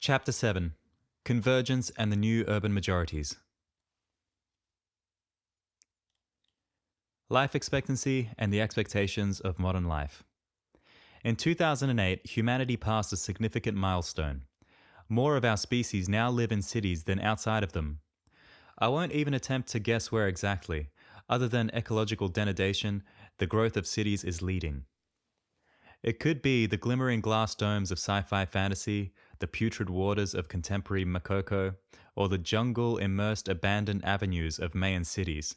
Chapter 7 Convergence and the New Urban Majorities. Life expectancy and the expectations of modern life. In 2008, humanity passed a significant milestone. More of our species now live in cities than outside of them. I won't even attempt to guess where exactly. Other than ecological denudation, the growth of cities is leading. It could be the glimmering glass domes of sci fi fantasy, the putrid waters of contemporary Makoko, or the jungle immersed abandoned avenues of Mayan cities.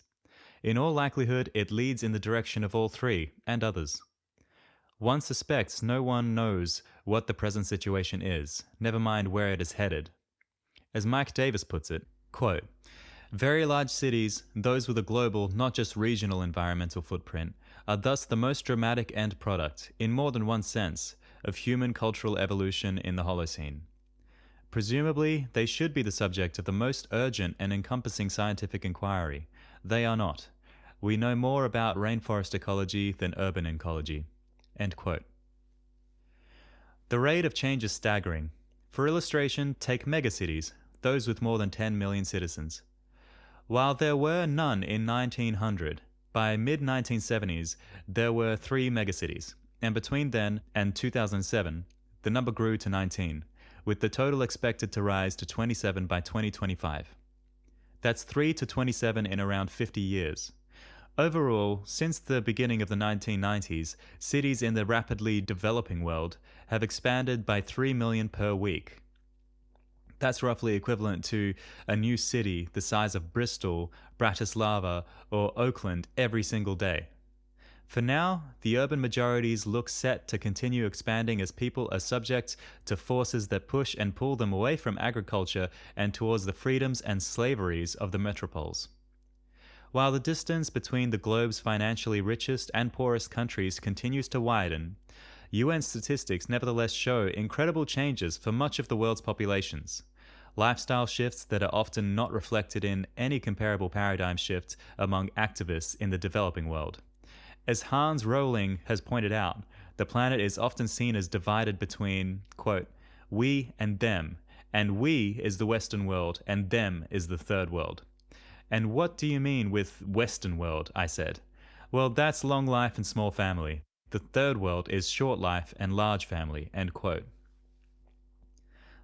In all likelihood, it leads in the direction of all three, and others. One suspects no one knows what the present situation is, never mind where it is headed. As Mike Davis puts it, quote, very large cities, those with a global, not just regional environmental footprint, are thus the most dramatic end product, in more than one sense, of human cultural evolution in the Holocene. Presumably, they should be the subject of the most urgent and encompassing scientific inquiry. They are not. We know more about rainforest ecology than urban ecology. The rate of change is staggering. For illustration, take megacities, those with more than 10 million citizens. While there were none in 1900, by mid-1970s there were three megacities, and between then and 2007, the number grew to 19, with the total expected to rise to 27 by 2025. That's 3 to 27 in around 50 years. Overall, since the beginning of the 1990s, cities in the rapidly developing world have expanded by 3 million per week, that's roughly equivalent to a new city the size of Bristol, Bratislava, or Oakland every single day. For now, the urban majorities look set to continue expanding as people are subject to forces that push and pull them away from agriculture and towards the freedoms and slaveries of the metropoles. While the distance between the globe's financially richest and poorest countries continues to widen, UN statistics nevertheless show incredible changes for much of the world's populations lifestyle shifts that are often not reflected in any comparable paradigm shift among activists in the developing world. As Hans Rosling has pointed out, the planet is often seen as divided between, quote, we and them, and we is the Western world, and them is the third world. And what do you mean with Western world? I said. Well, that's long life and small family. The third world is short life and large family, end quote.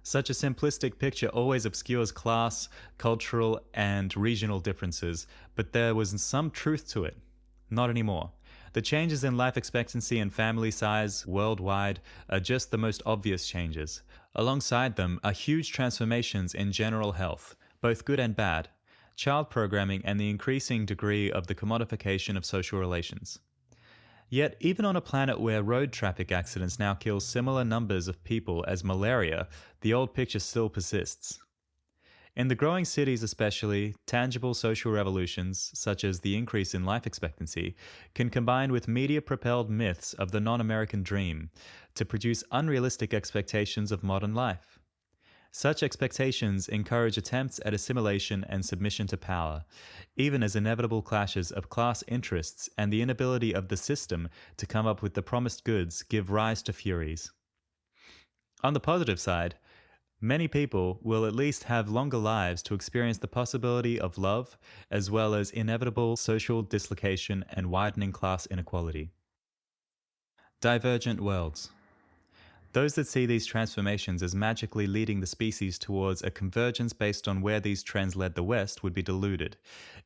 Such a simplistic picture always obscures class, cultural, and regional differences, but there was some truth to it. Not anymore. The changes in life expectancy and family size worldwide are just the most obvious changes. Alongside them are huge transformations in general health, both good and bad, child programming, and the increasing degree of the commodification of social relations. Yet, even on a planet where road traffic accidents now kill similar numbers of people as malaria, the old picture still persists. In the growing cities, especially, tangible social revolutions, such as the increase in life expectancy, can combine with media propelled myths of the non American dream to produce unrealistic expectations of modern life. Such expectations encourage attempts at assimilation and submission to power, even as inevitable clashes of class interests and the inability of the system to come up with the promised goods give rise to furies. On the positive side, many people will at least have longer lives to experience the possibility of love, as well as inevitable social dislocation and widening class inequality. Divergent Worlds those that see these transformations as magically leading the species towards a convergence based on where these trends led the West would be deluded,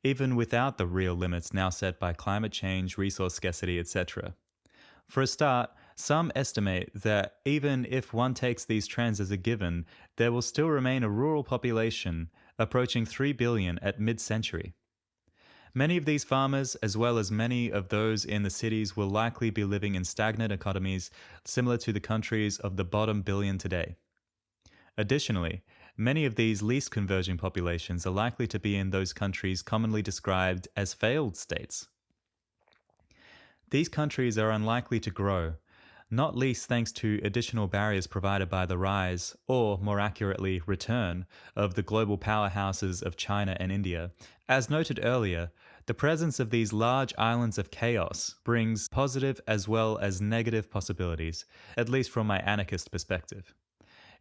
even without the real limits now set by climate change, resource scarcity, etc. For a start, some estimate that even if one takes these trends as a given, there will still remain a rural population approaching 3 billion at mid century. Many of these farmers, as well as many of those in the cities, will likely be living in stagnant economies similar to the countries of the bottom billion today. Additionally, many of these least converging populations are likely to be in those countries commonly described as failed states. These countries are unlikely to grow, not least thanks to additional barriers provided by the rise, or more accurately, return, of the global powerhouses of China and India. As noted earlier, the presence of these large islands of chaos brings positive as well as negative possibilities, at least from my anarchist perspective.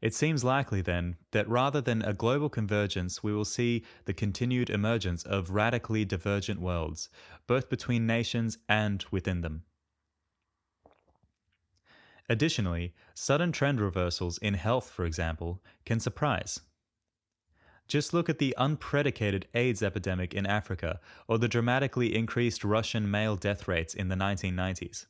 It seems likely, then, that rather than a global convergence, we will see the continued emergence of radically divergent worlds, both between nations and within them. Additionally, sudden trend reversals in health, for example, can surprise. Just look at the unpredicated AIDS epidemic in Africa or the dramatically increased Russian male death rates in the 1990s.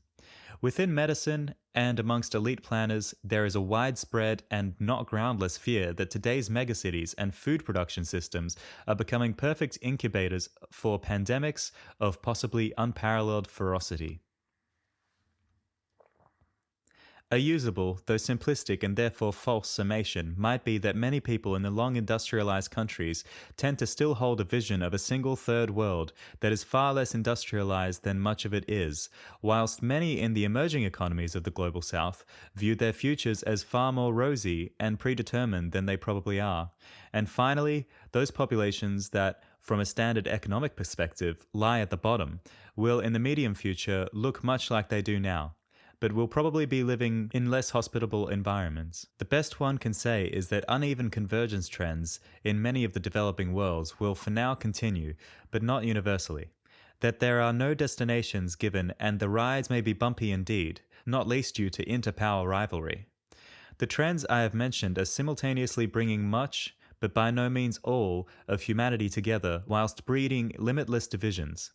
Within medicine and amongst elite planners, there is a widespread and not groundless fear that today's megacities and food production systems are becoming perfect incubators for pandemics of possibly unparalleled ferocity. A usable, though simplistic and therefore false summation might be that many people in the long industrialized countries tend to still hold a vision of a single third world that is far less industrialized than much of it is, whilst many in the emerging economies of the global south view their futures as far more rosy and predetermined than they probably are. And finally, those populations that from a standard economic perspective lie at the bottom will in the medium future look much like they do now but will probably be living in less hospitable environments. The best one can say is that uneven convergence trends in many of the developing worlds will for now continue, but not universally. That there are no destinations given and the rides may be bumpy indeed, not least due to interpower rivalry. The trends I have mentioned are simultaneously bringing much, but by no means all, of humanity together whilst breeding limitless divisions.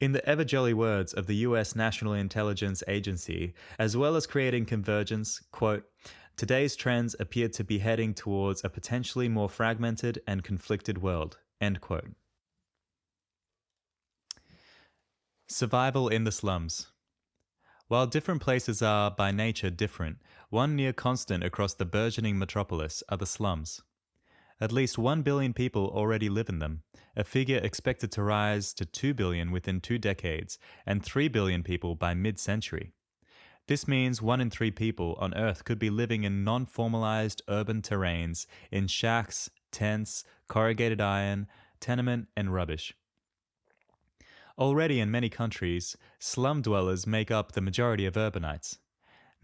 In the ever jolly words of the US National Intelligence Agency, as well as creating convergence, quote, today's trends appear to be heading towards a potentially more fragmented and conflicted world, end quote. Survival in the slums. While different places are by nature different, one near constant across the burgeoning metropolis are the slums. At least 1 billion people already live in them, a figure expected to rise to 2 billion within two decades and 3 billion people by mid century. This means one in three people on Earth could be living in non formalized urban terrains, in shacks, tents, corrugated iron, tenement, and rubbish. Already in many countries, slum dwellers make up the majority of urbanites.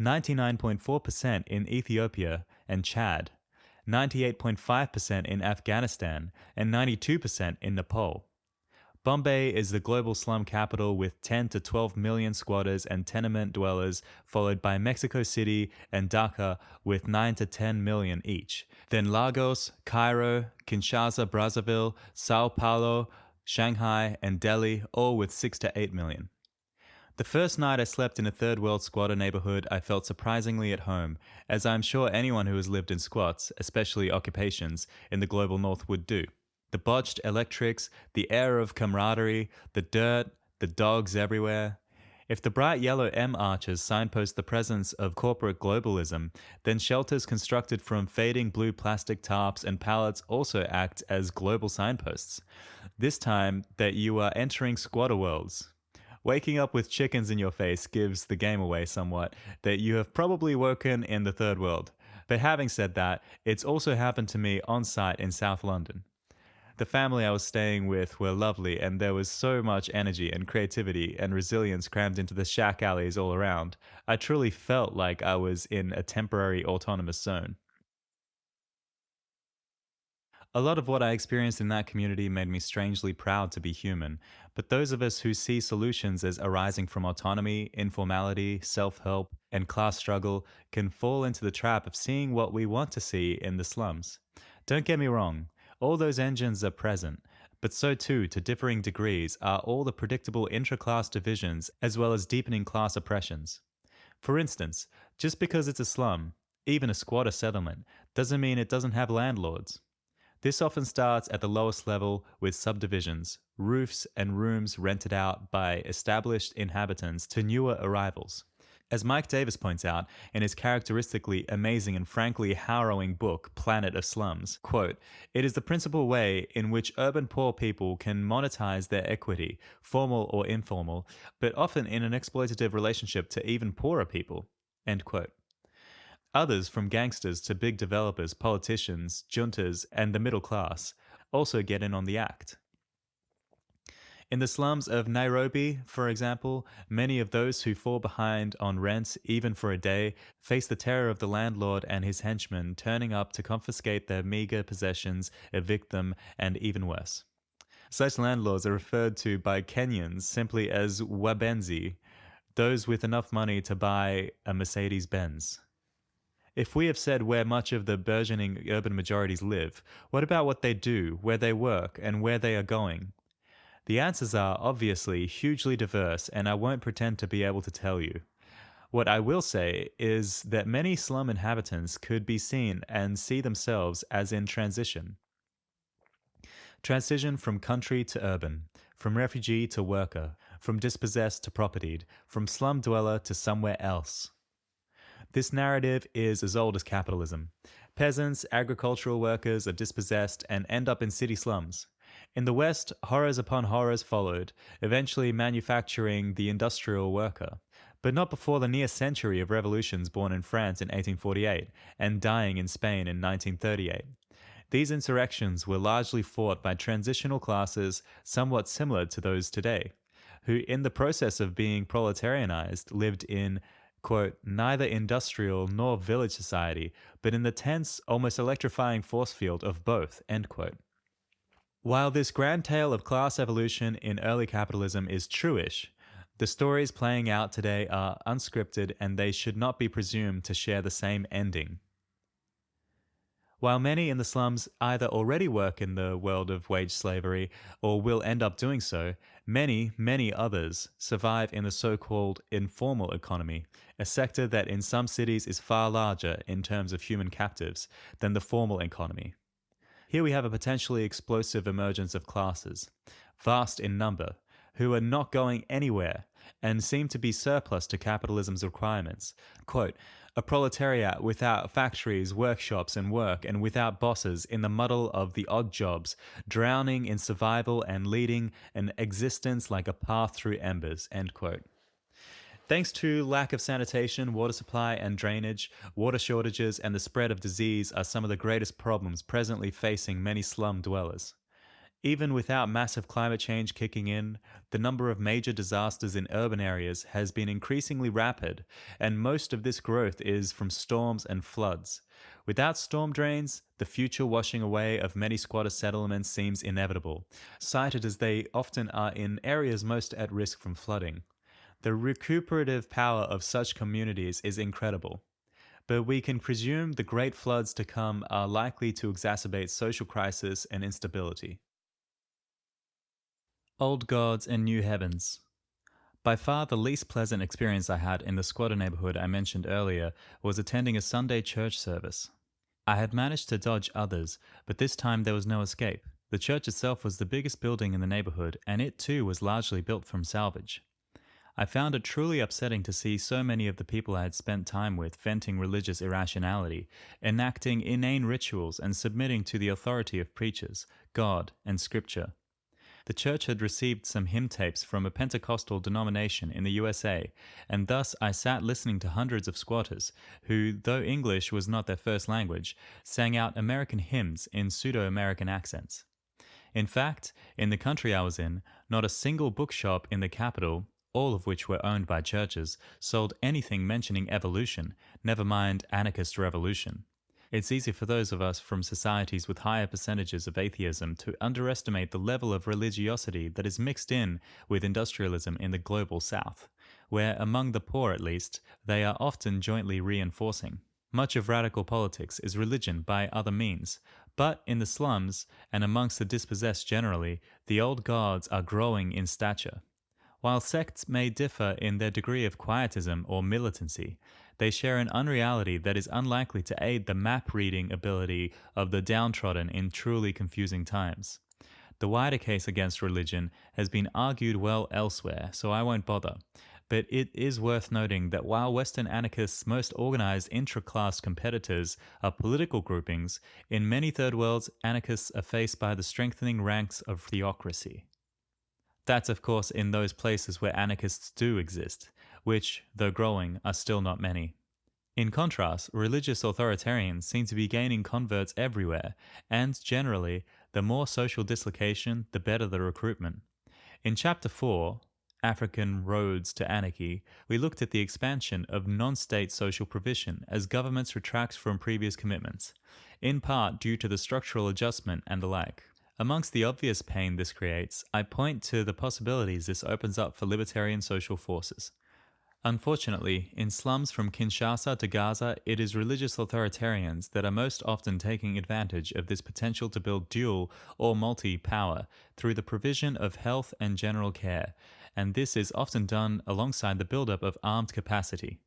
99.4% in Ethiopia and Chad, 98.5% in Afghanistan, and 92% in Nepal. Bombay is the global slum capital with 10 to 12 million squatters and tenement dwellers, followed by Mexico City and Dhaka with 9 to 10 million each. Then Lagos, Cairo, Kinshasa, Brazzaville, Sao Paulo, Shanghai, and Delhi, all with 6 to 8 million. The first night I slept in a third world squatter neighborhood, I felt surprisingly at home, as I am sure anyone who has lived in squats, especially occupations, in the global north would do. The botched electrics, the air of camaraderie, the dirt, the dogs everywhere. If the bright yellow M arches signpost the presence of corporate globalism, then shelters constructed from fading blue plastic tarps and pallets also act as global signposts. This time that you are entering squatter worlds. Waking up with chickens in your face gives the game away somewhat that you have probably woken in the third world. But having said that, it's also happened to me on site in South London. The family I was staying with were lovely, and there was so much energy and creativity and resilience crammed into the shack alleys all around. I truly felt like I was in a temporary autonomous zone. A lot of what I experienced in that community made me strangely proud to be human, but those of us who see solutions as arising from autonomy, informality, self help, and class struggle can fall into the trap of seeing what we want to see in the slums. Don't get me wrong, all those engines are present, but so too, to differing degrees, are all the predictable intra-class divisions as well as deepening class oppressions. For instance, just because it's a slum, even a squatter settlement, doesn't mean it doesn't have landlords. This often starts at the lowest level with subdivisions, roofs, and rooms rented out by established inhabitants to newer arrivals. As Mike Davis points out in his characteristically amazing and frankly harrowing book, Planet of Slums, quote, it is the principal way in which urban poor people can monetize their equity, formal or informal, but often in an exploitative relationship to even poorer people, end quote. Others, from gangsters to big developers, politicians, juntas, and the middle class, also get in on the act. In the slums of Nairobi, for example, many of those who fall behind on rent, even for a day, face the terror of the landlord and his henchmen turning up to confiscate their meager possessions, evict them, and even worse. Such landlords are referred to by Kenyans simply as wabenzi, those with enough money to buy a Mercedes Benz. If we have said where much of the burgeoning urban majorities live, what about what they do, where they work, and where they are going? The answers are obviously hugely diverse, and I won't pretend to be able to tell you. What I will say is that many slum inhabitants could be seen and see themselves as in transition. Transition from country to urban, from refugee to worker, from dispossessed to propertied, from slum dweller to somewhere else. This narrative is as old as capitalism. Peasants, agricultural workers are dispossessed and end up in city slums. In the West, horrors upon horrors followed, eventually manufacturing the industrial worker, but not before the near century of revolutions born in France in 1848 and dying in Spain in 1938. These insurrections were largely fought by transitional classes somewhat similar to those today, who, in the process of being proletarianized, lived in quote, neither industrial nor village society, but in the tense, almost electrifying force field of both, end quote. While this grand tale of class evolution in early capitalism is truish, the stories playing out today are unscripted and they should not be presumed to share the same ending. While many in the slums either already work in the world of wage slavery or will end up doing so, many, many others survive in the so called informal economy, a sector that in some cities is far larger in terms of human captives than the formal economy. Here we have a potentially explosive emergence of classes, vast in number, who are not going anywhere and seem to be surplus to capitalism's requirements. Quote, a proletariat without factories, workshops, and work, and without bosses in the muddle of the odd jobs, drowning in survival and leading an existence like a path through embers. End quote. Thanks to lack of sanitation, water supply and drainage, water shortages, and the spread of disease are some of the greatest problems presently facing many slum dwellers. Even without massive climate change kicking in, the number of major disasters in urban areas has been increasingly rapid, and most of this growth is from storms and floods. Without storm drains, the future washing away of many squatter settlements seems inevitable, cited as they often are in areas most at risk from flooding. The recuperative power of such communities is incredible but we can presume the great floods to come are likely to exacerbate social crisis and instability. Old Gods and New Heavens. By far the least pleasant experience I had in the squatter neighborhood I mentioned earlier was attending a Sunday church service. I had managed to dodge others, but this time there was no escape. The church itself was the biggest building in the neighborhood, and it too was largely built from salvage. I found it truly upsetting to see so many of the people I had spent time with venting religious irrationality, enacting inane rituals, and submitting to the authority of preachers, God, and Scripture. The church had received some hymn tapes from a Pentecostal denomination in the USA, and thus I sat listening to hundreds of squatters, who, though English was not their first language, sang out American hymns in pseudo American accents. In fact, in the country I was in, not a single bookshop in the capital, all of which were owned by churches, sold anything mentioning evolution, never mind anarchist revolution. It's easy for those of us from societies with higher percentages of atheism to underestimate the level of religiosity that is mixed in with industrialism in the global south, where, among the poor at least, they are often jointly reinforcing. Much of radical politics is religion by other means, but in the slums, and amongst the dispossessed generally, the old gods are growing in stature. While sects may differ in their degree of quietism or militancy, they share an unreality that is unlikely to aid the map reading ability of the downtrodden in truly confusing times. The wider case against religion has been argued well elsewhere, so I won't bother. But it is worth noting that while Western anarchists' most organized intra class competitors are political groupings, in many third worlds, anarchists are faced by the strengthening ranks of theocracy. That's, of course, in those places where anarchists do exist, which, though growing, are still not many. In contrast, religious authoritarians seem to be gaining converts everywhere, and generally, the more social dislocation, the better the recruitment. In Chapter 4, African Roads to Anarchy, we looked at the expansion of non state social provision as governments retract from previous commitments, in part due to the structural adjustment and the like. Amongst the obvious pain this creates, I point to the possibilities this opens up for libertarian social forces. Unfortunately, in slums from Kinshasa to Gaza, it is religious authoritarians that are most often taking advantage of this potential to build dual or multi power through the provision of health and general care, and this is often done alongside the buildup of armed capacity.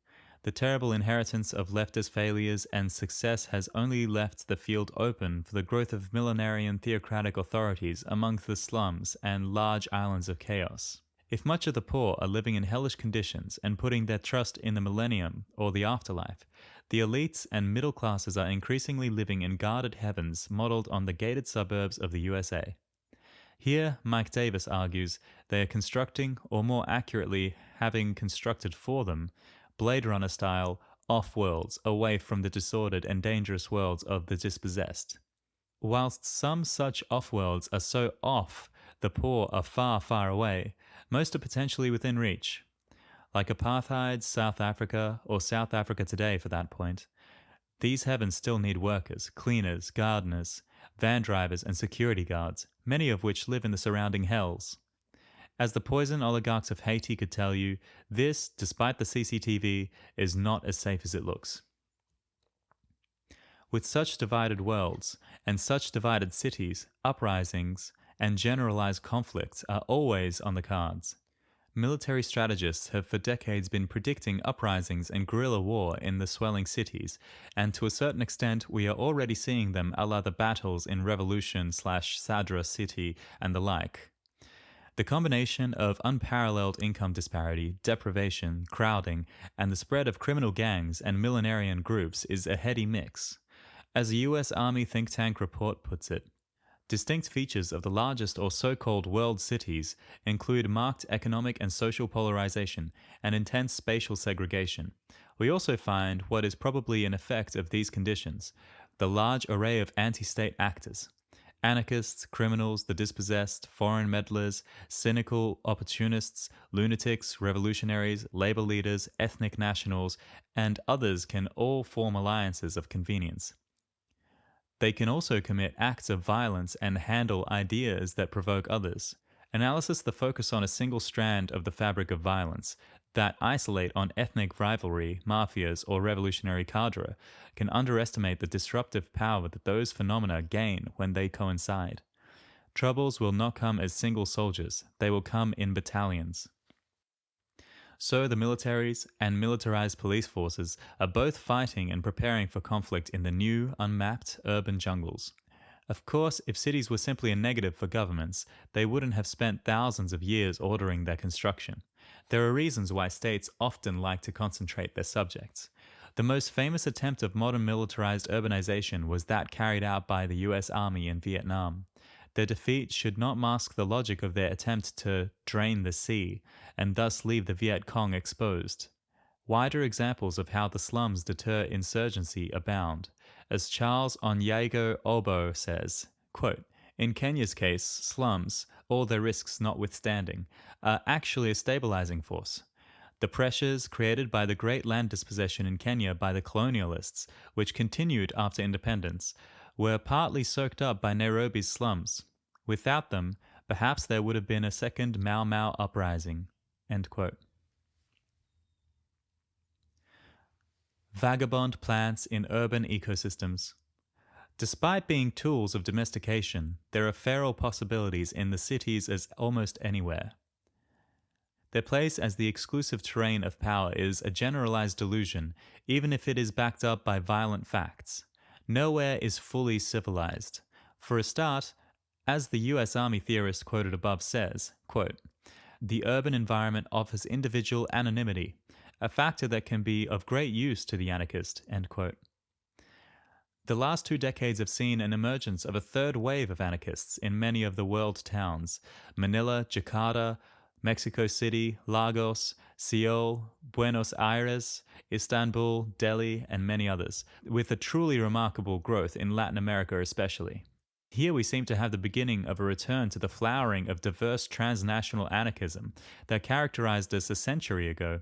The terrible inheritance of leftist failures and success has only left the field open for the growth of millenarian theocratic authorities among the slums and large islands of chaos. If much of the poor are living in hellish conditions and putting their trust in the millennium or the afterlife, the elites and middle classes are increasingly living in guarded heavens modeled on the gated suburbs of the USA. Here, Mike Davis argues they are constructing, or more accurately, having constructed for them, Blade Runner style off worlds away from the disordered and dangerous worlds of the dispossessed. Whilst some such off worlds are so off the poor are far, far away, most are potentially within reach. Like apartheid, South Africa, or South Africa today for that point, these heavens still need workers, cleaners, gardeners, van drivers, and security guards, many of which live in the surrounding hells. As the poison oligarchs of Haiti could tell you, this, despite the CCTV, is not as safe as it looks. With such divided worlds and such divided cities, uprisings, and generalized conflicts are always on the cards. Military strategists have for decades been predicting uprisings and guerrilla war in the swelling cities, and to a certain extent we are already seeing them a la the battles in Revolution slash Sadr City and the like. The combination of unparalleled income disparity, deprivation, crowding, and the spread of criminal gangs and millenarian groups is a heady mix. As a US Army think tank report puts it, Distinct features of the largest or so-called world cities include marked economic and social polarization and intense spatial segregation. We also find what is probably an effect of these conditions, the large array of anti-state actors. Anarchists, criminals, the dispossessed, foreign meddlers, cynical opportunists, lunatics, revolutionaries, labor leaders, ethnic nationals, and others can all form alliances of convenience. They can also commit acts of violence and handle ideas that provoke others. Analysis the focus on a single strand of the fabric of violence that isolate on ethnic rivalry, mafias, or revolutionary cadre can underestimate the disruptive power that those phenomena gain when they coincide. Troubles will not come as single soldiers, they will come in battalions. So the militaries and militarized police forces are both fighting and preparing for conflict in the new, unmapped urban jungles. Of course, if cities were simply a negative for governments, they wouldn't have spent thousands of years ordering their construction. There are reasons why states often like to concentrate their subjects. The most famous attempt of modern militarized urbanization was that carried out by the US Army in Vietnam. Their defeat should not mask the logic of their attempt to drain the sea and thus leave the Viet Cong exposed. Wider examples of how the slums deter insurgency abound. As Charles Onyango Obbo says, quote, in Kenya's case, slums, all their risks notwithstanding, are actually a stabilizing force. The pressures created by the great land dispossession in Kenya by the colonialists, which continued after independence, were partly soaked up by Nairobi's slums. Without them, perhaps there would have been a second Mau Mau uprising. Vagabond plants in urban ecosystems. Despite being tools of domestication, there are feral possibilities in the cities as almost anywhere. Their place as the exclusive terrain of power is a generalized delusion, even if it is backed up by violent facts. Nowhere is fully civilized. For a start, as the US Army theorist quoted above says, quote, the urban environment offers individual anonymity, a factor that can be of great use to the anarchist, end quote. The last two decades have seen an emergence of a third wave of anarchists in many of the world towns Manila, Jakarta, Mexico City, Lagos, Seoul, Buenos Aires, Istanbul, Delhi, and many others, with a truly remarkable growth in Latin America especially. Here we seem to have the beginning of a return to the flowering of diverse transnational anarchism that characterized us a century ago.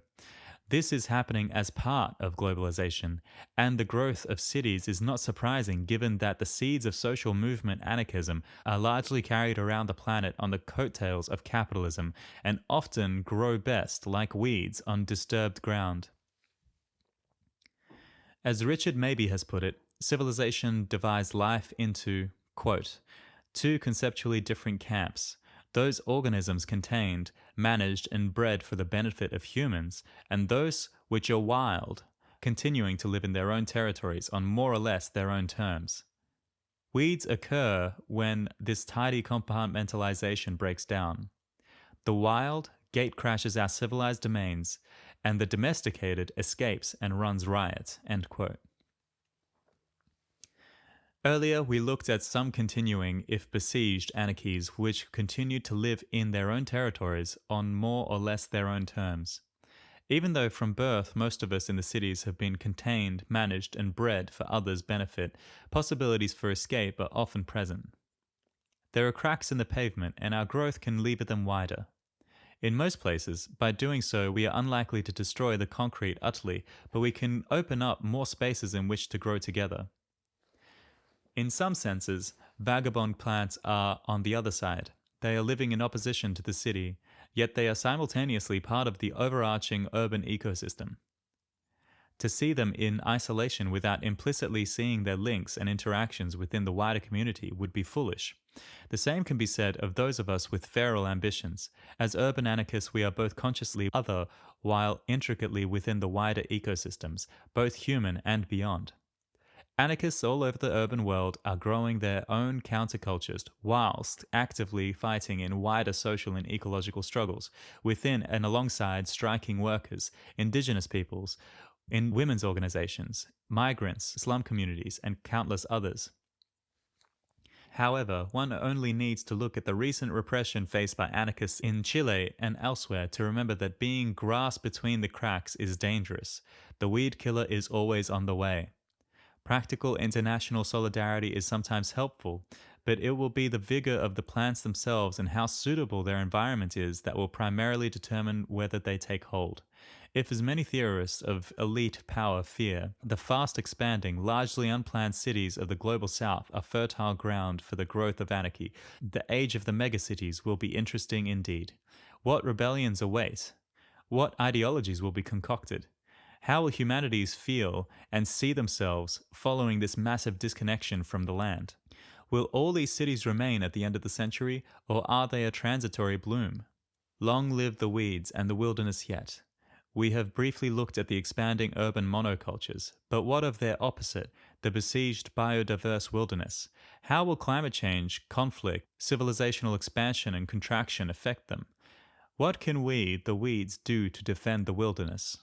This is happening as part of globalization, and the growth of cities is not surprising given that the seeds of social movement anarchism are largely carried around the planet on the coattails of capitalism and often grow best like weeds on disturbed ground. As Richard Mabey has put it, civilization divides life into Quote, two conceptually different camps, those organisms contained, managed, and bred for the benefit of humans, and those which are wild, continuing to live in their own territories on more or less their own terms. Weeds occur when this tidy compartmentalization breaks down. The wild gate crashes our civilized domains, and the domesticated escapes and runs riot. End quote. Earlier, we looked at some continuing, if besieged, anarchies which continued to live in their own territories on more or less their own terms. Even though from birth most of us in the cities have been contained, managed, and bred for others' benefit, possibilities for escape are often present. There are cracks in the pavement, and our growth can lever them wider. In most places, by doing so, we are unlikely to destroy the concrete utterly, but we can open up more spaces in which to grow together. In some senses, vagabond plants are on the other side. They are living in opposition to the city, yet they are simultaneously part of the overarching urban ecosystem. To see them in isolation without implicitly seeing their links and interactions within the wider community would be foolish. The same can be said of those of us with feral ambitions. As urban anarchists, we are both consciously other while intricately within the wider ecosystems, both human and beyond. Anarchists all over the urban world are growing their own countercultures whilst actively fighting in wider social and ecological struggles within and alongside striking workers, indigenous peoples, in women's organizations, migrants, slum communities, and countless others. However, one only needs to look at the recent repression faced by anarchists in Chile and elsewhere to remember that being grasped between the cracks is dangerous. The weed killer is always on the way. Practical international solidarity is sometimes helpful, but it will be the vigor of the plants themselves and how suitable their environment is that will primarily determine whether they take hold. If, as many theorists of elite power fear, the fast expanding, largely unplanned cities of the global south are fertile ground for the growth of anarchy, the age of the megacities will be interesting indeed. What rebellions await? What ideologies will be concocted? How will humanities feel and see themselves following this massive disconnection from the land? Will all these cities remain at the end of the century, or are they a transitory bloom? Long live the weeds and the wilderness yet. We have briefly looked at the expanding urban monocultures, but what of their opposite, the besieged biodiverse wilderness? How will climate change, conflict, civilizational expansion and contraction affect them? What can we, the weeds, do to defend the wilderness?